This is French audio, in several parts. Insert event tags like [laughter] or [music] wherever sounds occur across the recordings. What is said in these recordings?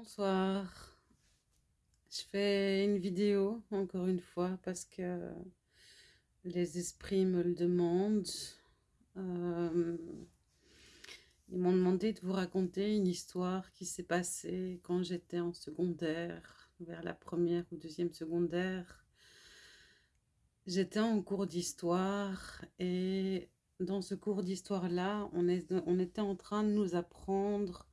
Bonsoir. Je fais une vidéo, encore une fois, parce que les esprits me le demandent. Euh, ils m'ont demandé de vous raconter une histoire qui s'est passée quand j'étais en secondaire, vers la première ou deuxième secondaire. J'étais en cours d'histoire et dans ce cours d'histoire-là, on, on était en train de nous apprendre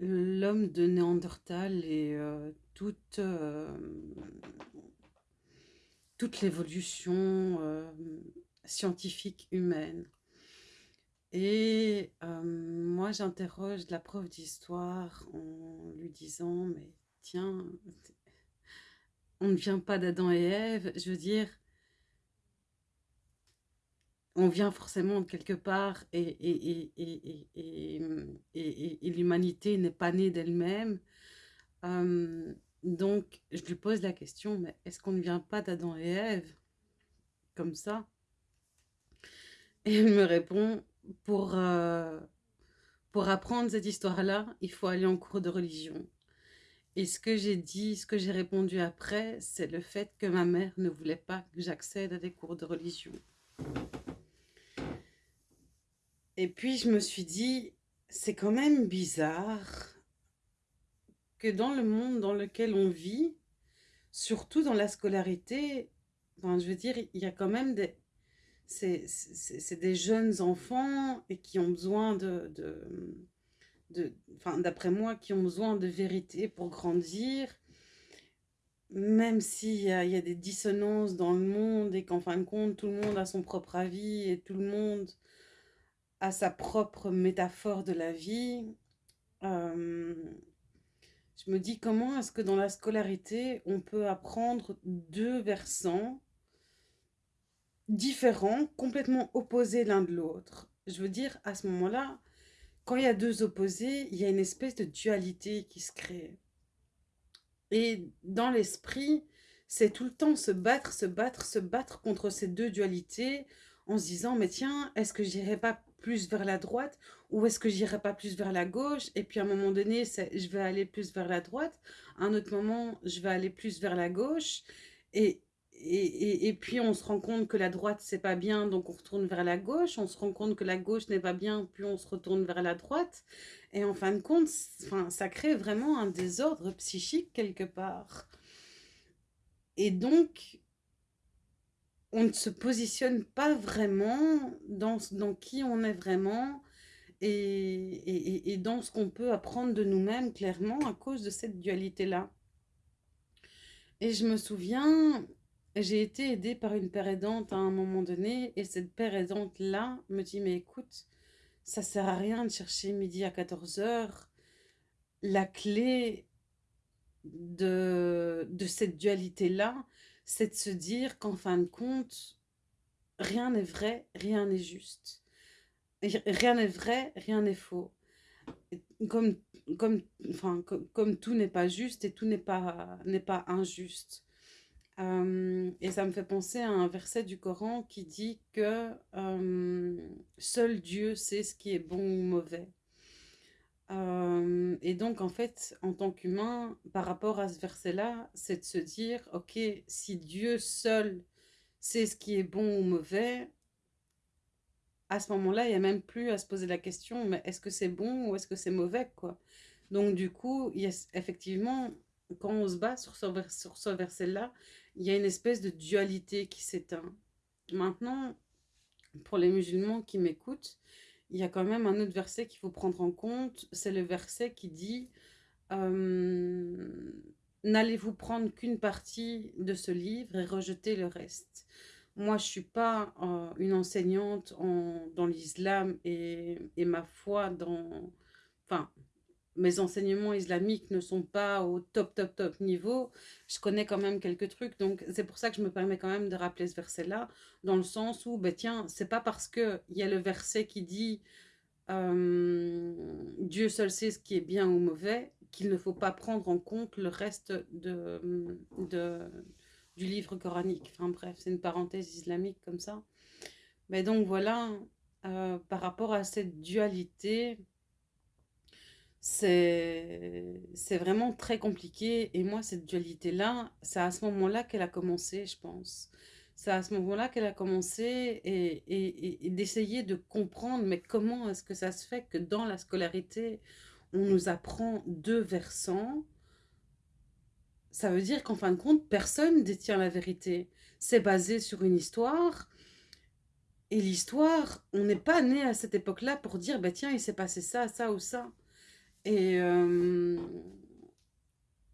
l'homme de Néandertal et euh, toute, euh, toute l'évolution euh, scientifique humaine. Et moi, j'interroge la prof d'histoire en lui disant, mais tiens, on ne vient pas d'Adam et Ève, je veux dire, on vient forcément de quelque part et, et, l'humanité n'est pas née d'elle-même. Donc, je lui pose la question, mais est-ce qu'on ne vient pas d'Adam et Ève Comme ça? Et elle me répond, pour, euh, pour apprendre cette histoire-là, il faut aller en cours de religion. Et ce que j'ai dit, ce que j'ai répondu après, c'est le fait que ma mère ne voulait pas que j'accède à des cours de religion. Et puis je me suis dit, c'est quand même bizarre que dans le monde dans lequel on vit, surtout dans la scolarité, je veux dire, il y a quand même des... C'est des jeunes enfants qui ont besoin de... d'après moi, qui ont besoin de vérité pour grandir, même s'il y a, des dissonances dans le monde et qu'en fin de compte, tout le monde a son propre avis et tout le monde à sa propre métaphore de la vie. Euh, je me dis comment est-ce que dans la scolarité, on peut apprendre deux versants différents, complètement opposés l'un de l'autre? Je veux dire, à ce moment-là, quand il y a deux opposés, il y a une espèce de dualité qui se crée. Et dans l'esprit, c'est tout le temps se battre, se battre, se battre contre ces deux dualités en se disant, mais tiens, est-ce que j'irai pas plus vers la droite ou est-ce que j'irai pas plus vers la gauche et puis à un moment donné je vais aller plus vers la droite à un autre moment je vais aller plus vers la gauche et, et, et, puis on se rend compte que la droite c'est pas bien donc on retourne vers la gauche on se rend compte que la gauche n'est pas bien puis on se retourne vers la droite et en fin de compte enfin, ça crée vraiment un désordre psychique quelque part. Et donc on ne se positionne pas vraiment dans, dans qui on est vraiment et, dans ce qu'on peut apprendre de nous-mêmes clairement à cause de cette dualité-là. Et je me souviens, j'ai été aidée par une père aidante à un moment donné et cette père aidante-là me dit « mais écoute, ça sert à rien de chercher midi à 14h. La clé de, de cette dualité-là, c'est de se dire qu'en fin de compte, rien n'est vrai, rien n'est juste. Rien n'est vrai, rien n'est faux. Comme, comme, enfin, comme, tout n'est pas juste et tout n'est pas, pas injuste. Euh, et ça me fait penser à un verset du Coran qui dit que euh, seul Dieu sait ce qui est bon ou mauvais. Et donc, en fait, en tant qu'humain, par rapport à ce verset-là, c'est de se dire, ok, si Dieu seul sait ce qui est bon ou mauvais, à ce moment-là, il n'y a même plus à se poser la question, mais est-ce que c'est bon ou est-ce que c'est mauvais, quoi? Donc, du coup, effectivement, quand on se bat sur ce verset-là, il y a une espèce de dualité qui s'éteint. Maintenant, pour les musulmans qui m'écoutent, il y a quand même un autre verset qu'il faut prendre en compte. C'est le verset qui dit euh, N'allez-vous prendre qu'une partie de ce livre et rejeter le reste ?» Moi, je ne suis pas euh, une enseignante dans l'islam et, et, ma foi dans... Enfin, mes enseignements islamiques ne sont pas au top, top, top niveau, je connais quand même quelques trucs. Donc, c'est pour ça que je me permets quand même de rappeler ce verset-là, dans le sens où, ben tiens, c'est pas parce qu'il y a le verset qui dit euh, Dieu seul sait ce qui est bien ou mauvais, qu'il ne faut pas prendre en compte le reste de, du livre coranique. Enfin bref, c'est une parenthèse islamique comme ça. Mais donc voilà, euh, par rapport à cette dualité, C'est vraiment très compliqué et moi cette dualité-là, c'est à ce moment-là qu'elle a commencé, je pense. C'est à ce moment-là qu'elle a commencé et, et- et- d'essayer de comprendre, mais comment est-ce que ça se fait que dans la scolarité, on nous apprend deux versants? Ça veut dire qu'en fin de compte, personne détient la vérité. C'est basé sur une histoire et l'histoire, on n'est pas né à cette époque-là pour dire, bah tiens, il s'est passé ça, ça ou ça. Et euh,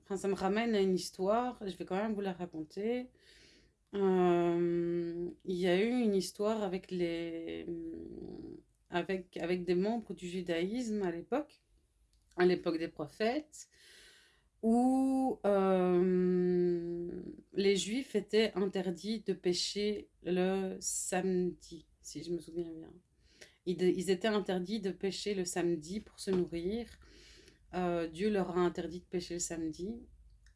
enfin, ça me ramène à une histoire, je vais quand même vous la raconter. Euh, il y a eu une histoire avec les, avec, avec des membres du judaïsme à l'époque, à l'époque des prophètes, où euh, les juifs étaient interdits de pêcher le samedi, si je me souviens bien. Ils étaient interdits de pêcher le samedi pour se nourrir. Euh, Dieu leur a interdit de pêcher le samedi.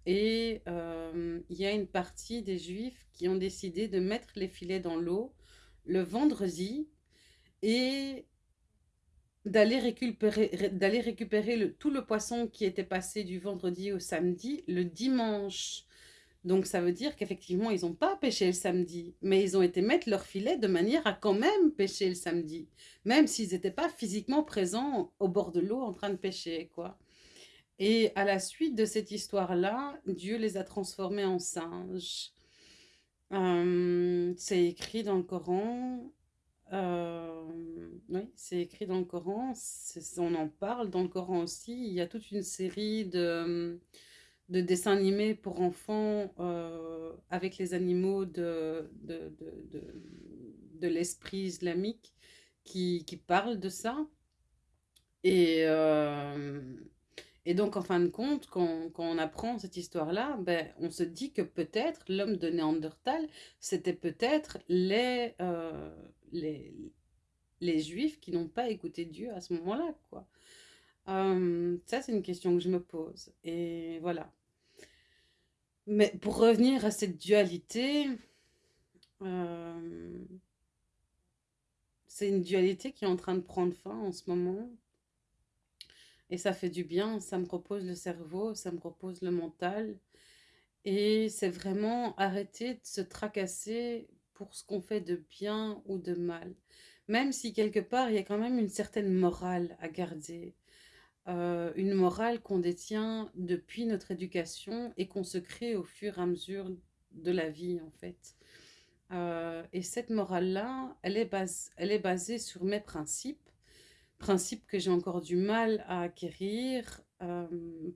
Et euh, il y a une partie des Juifs qui ont décidé de mettre les filets dans l'eau le vendredi et d'aller récupérer, d'aller récupérer tout le poisson qui était passé du vendredi au samedi le dimanche. Donc ça veut dire qu'effectivement, ils n'ont pas pêché le samedi, mais ils ont été mettre leur filet de manière à quand même pêcher le samedi, même s'ils n'étaient pas physiquement présents au bord de l'eau en train de pêcher, quoi. Et à la suite de cette histoire-là, Dieu les a transformés en singes. Euh, c'est écrit dans le Coran. Euh, oui, c'est écrit dans le Coran. On en parle dans le Coran aussi. Il y a toute une série de, de dessins animés pour enfants euh, avec les animaux de, de, de, de l'esprit islamique qui, qui parlent de ça. Et, et donc, en fin de compte, quand, on apprend cette histoire-là, ben, on se dit que peut-être l'homme de Néandertal, c'était peut-être les, euh, les Juifs qui n'ont pas écouté Dieu à ce moment-là, quoi. Euh, ça, c'est une question que je me pose. Et voilà. Mais pour revenir à cette dualité, euh, c'est une dualité qui est en train de prendre fin en ce moment. Et ça fait du bien, ça me repose le cerveau, ça me repose le mental. Et c'est vraiment arrêter de se tracasser pour ce qu'on fait de bien ou de mal. Même si quelque part, il y a quand même une certaine morale à garder. Euh, une morale qu'on détient depuis notre éducation et qu'on se crée au fur et à mesure de la vie, en fait. Euh, et cette morale-là, elle, est elle est basée sur mes principes principe que j'ai encore du mal à acquérir euh,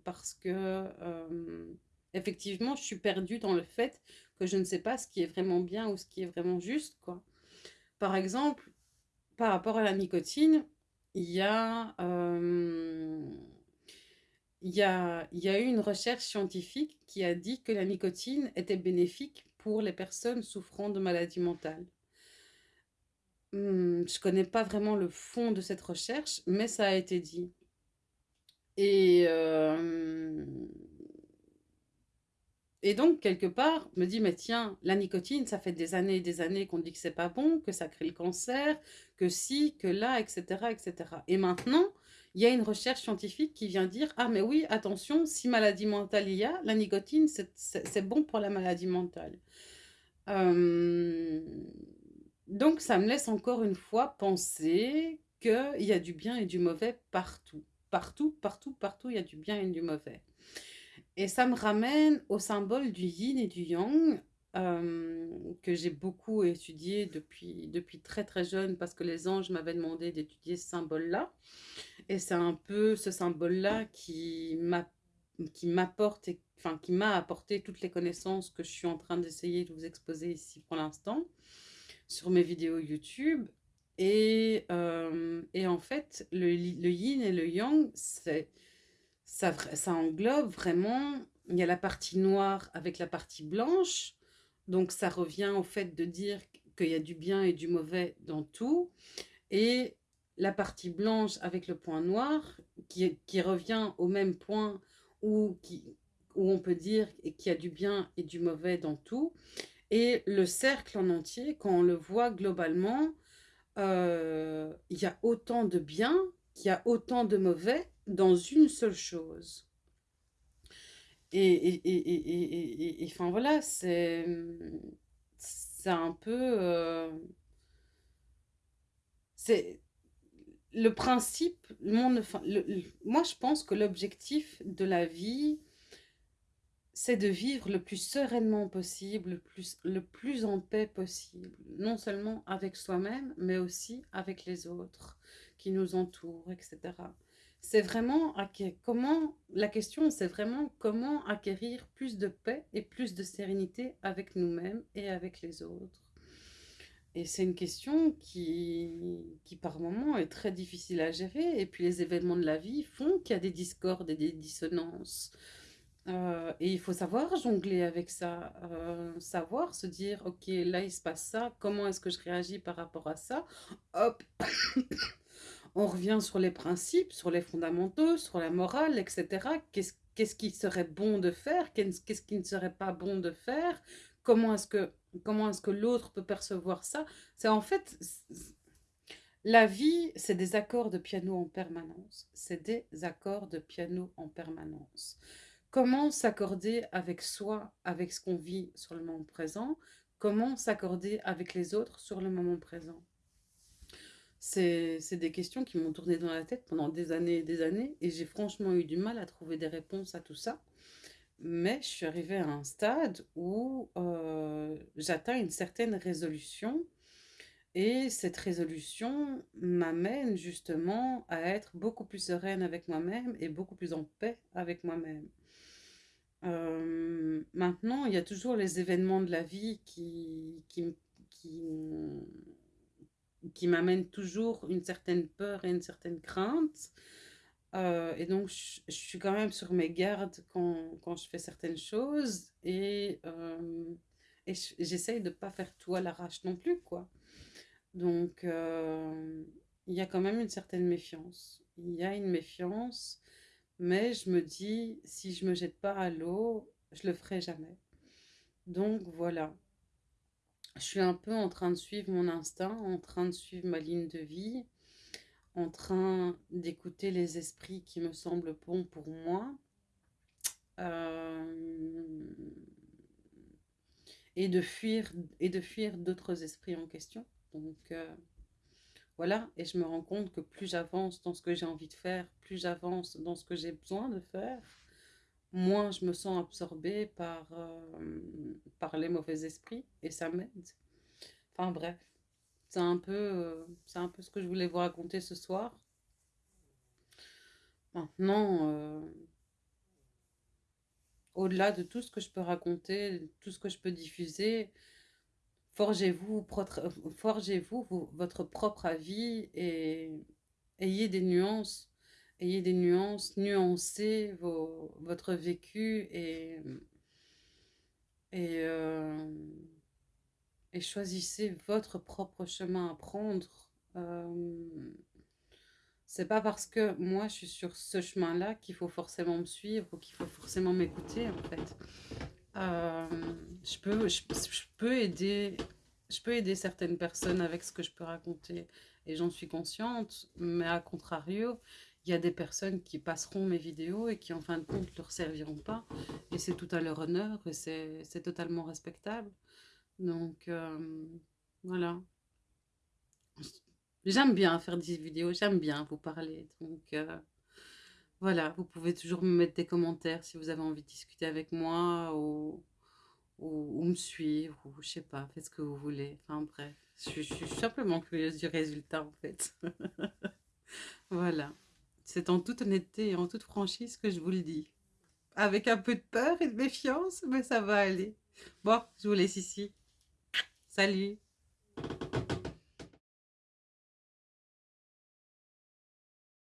parce que euh, effectivement je suis perdue dans le fait que je ne sais pas ce qui est vraiment bien ou ce qui est vraiment juste. Par exemple, par rapport à la nicotine, euh, il y a eu une recherche scientifique qui a dit que la nicotine était bénéfique pour les personnes souffrant de maladies mentales. Hmm, je connais pas vraiment le fond de cette recherche, mais ça a été dit. Et, euh, et donc, quelque part, je me dis, mais tiens, la nicotine, ça fait des années et des années qu'on dit que c'est pas bon, que ça crée le cancer, que si, que là, etc., etc. Et maintenant, il y a une recherche scientifique qui vient dire, ah mais oui, attention, si maladie mentale il y a, la nicotine, c'est bon pour la maladie mentale. Euh, donc ça me laisse encore une fois penser qu'il y a du bien et du mauvais partout. Partout, partout, partout, il y a du bien et du mauvais. Et ça me ramène au symbole du yin et du yang, euh, que j'ai beaucoup étudié depuis, très très jeune parce que les anges m'avaient demandé d'étudier ce symbole-là. Et c'est un peu ce symbole-là qui m'apporte, enfin qui m'a apporté toutes les connaissances que je suis en train d'essayer de vous exposer ici pour l'instant sur mes vidéos YouTube. Et, euh, et en fait, le, le, yin et le yang, ça, ça englobe vraiment, il y a la partie noire avec la partie blanche. Donc ça revient au fait de dire qu'il y a du bien et du mauvais dans tout. Et la partie blanche avec le point noir, qui, qui revient au même point où, qui, où on peut dire qu'il y a du bien et du mauvais dans tout. Et le cercle en entier, quand on le voit globalement, euh, il y a autant de bien qu'il y a autant de mauvais dans une seule chose. Et, et, et, et enfin voilà, c'est un peu... Euh, c'est le principe, le moi je pense que l'objectif de la vie, c'est de vivre le plus sereinement possible, le plus, en paix possible, non seulement avec soi-même, mais aussi avec les autres qui nous entourent, etc. C'est vraiment comment, la question c'est vraiment comment acquérir plus de paix et plus de sérénité avec nous-mêmes et avec les autres. Et c'est une question qui, qui par moments est très difficile à gérer. Et puis les événements de la vie font qu'il y a des discordes et des dissonances. Euh, et il faut savoir jongler avec ça, euh, savoir se dire, ok, là il se passe ça, comment est-ce que je réagis par rapport à ça? Hop, [coughs] on revient sur les principes, sur les fondamentaux, sur la morale, etc. Qu'est-ce qu'est-ce qui serait bon de faire? Qu'est-ce qui ne serait pas bon de faire? Comment est-ce que, est-ce que l'autre peut percevoir ça? C'est en fait... La vie, c'est des accords de piano en permanence. C'est des accords de piano en permanence. Comment s'accorder avec soi, avec ce qu'on vit sur le moment présent? Comment s'accorder avec les autres sur le moment présent? C'est des questions qui m'ont tourné dans la tête pendant des années et des années et j'ai franchement eu du mal à trouver des réponses à tout ça. Mais je suis arrivée à un stade où euh, j'atteins une certaine résolution et cette résolution m'amène justement à être beaucoup plus sereine avec moi-même et beaucoup plus en paix avec moi-même. Maintenant, il y a toujours les événements de la vie qui, qui, qui, m'amènent toujours une certaine peur et une certaine crainte. Et donc, je, suis quand même sur mes gardes quand, quand je fais certaines choses. Et, et j'essaye de ne pas faire tout à l'arrache non plus, quoi. Donc, il y a quand même une certaine méfiance. Il y a une méfiance mais je me dis, si je me jette pas à l'eau, je le ferai jamais. Donc voilà. Je suis un peu en train de suivre mon instinct, en train de suivre ma ligne de vie, en train d'écouter les esprits qui me semblent bons pour moi. Euh, et de fuir d'autres esprits en question. Donc euh, voilà, et je me rends compte que plus j'avance dans ce que j'ai envie de faire, plus j'avance dans ce que j'ai besoin de faire, moins je me sens absorbée par, euh, les mauvais esprits et ça m'aide. Enfin bref, c'est un, peu, euh, c'est un peu ce que je voulais vous raconter ce soir. Maintenant, au-delà de tout ce que je peux raconter, tout ce que je peux diffuser, Forgez-vous forgez -vous votre propre avis et ayez des nuances. Ayez des nuances, nuancez votre vécu euh, et, choisissez votre propre chemin à prendre. Euh, c'est pas parce que moi je suis sur ce chemin-là qu'il faut forcément me suivre ou qu'il faut forcément m'écouter en fait. Euh, je, peux, je, peux aider, je peux aider certaines personnes avec ce que je peux raconter et j'en suis consciente, mais à contrario, il y a des personnes qui passeront mes vidéos et qui en fin de compte ne leur serviront pas et c'est tout à leur honneur et c'est totalement respectable. Donc euh, voilà. J'aime bien faire des vidéos, j'aime bien vous parler. Donc euh, voilà, vous pouvez toujours me mettre des commentaires si vous avez envie de discuter avec moi ou, ou, me suivre, ou je sais pas, faites ce que vous voulez. Enfin bref, je, suis simplement curieuse du résultat en fait. [laughs] voilà, c'est en toute honnêteté et en toute franchise que je vous le dis. Avec un peu de peur et de méfiance, mais ça va aller. Bon, je vous laisse ici. Salut